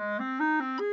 Música